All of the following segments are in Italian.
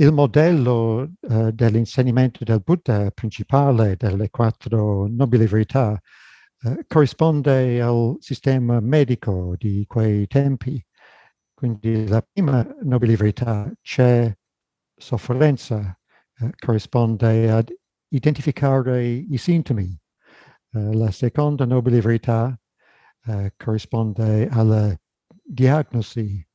il modello uh, dell'insegnamento del Buddha principale delle quattro nobili verità uh, corrisponde al sistema medico di quei tempi. Quindi la prima nobile verità c'è sofferenza, uh, corrisponde ad identificare i sintomi. la seconda nobile verità corrisponde alla diagnosi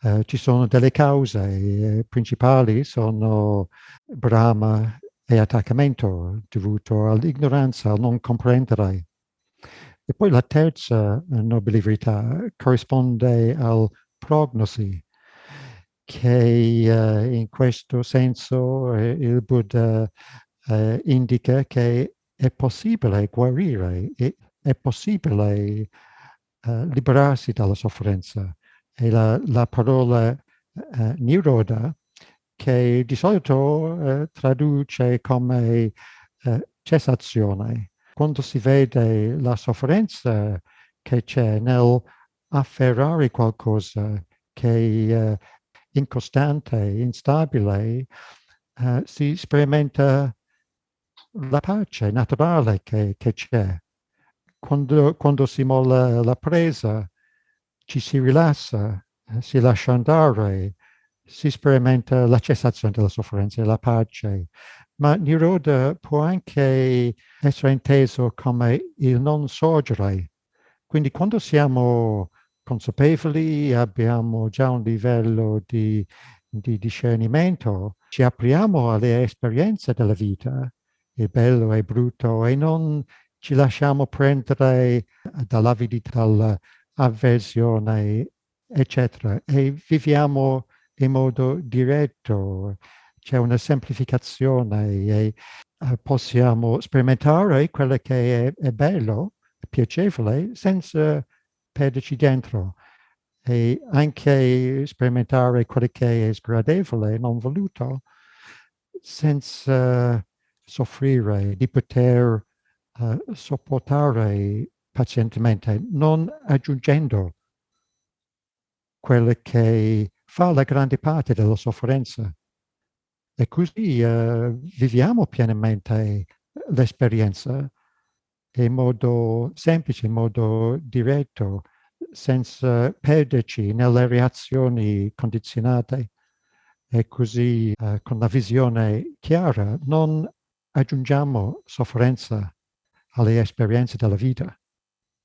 Uh, ci sono delle cause eh, principali, sono Brahma e attaccamento dovuto all'ignoranza, al non comprendere. E poi la terza nobile verità corrisponde al prognosi, che uh, in questo senso eh, il Buddha uh, indica che è possibile guarire, è, è possibile liberarsi dalla sofferenza è la, la parola uh, niroda che di solito uh, traduce come uh, cessazione. Quando si vede la sofferenza che c'è nel afferrare qualcosa che è incostante, instabile, si sperimenta la pace naturale che c'è. Quando, quando si molla la presa, ci si rilassa, eh, si lascia andare, si sperimenta la cessazione della sofferenza e la pace. Ma Niroda può anche essere inteso come il non sorgere. Quindi quando siamo consapevoli, abbiamo già un livello di, di discernimento, ci apriamo alle esperienze della vita, il bello e il brutto, e non ci lasciamo prendere dall'avidità, dal, avversione, eccetera. E viviamo in modo diretto, c'è una semplificazione e uh, possiamo sperimentare quello che è, è bello, piacevole, senza perderci dentro e anche sperimentare quello che è sgradevole, non voluto, senza soffrire, di poter uh, sopportare pazientemente, non aggiungendo quello che fa la grande parte della sofferenza. E così uh, viviamo pienamente l'esperienza in modo semplice, in modo diretto, senza perderci nelle reazioni condizionate. E così, uh, con la visione chiara, non aggiungiamo sofferenza alle esperienze della vita.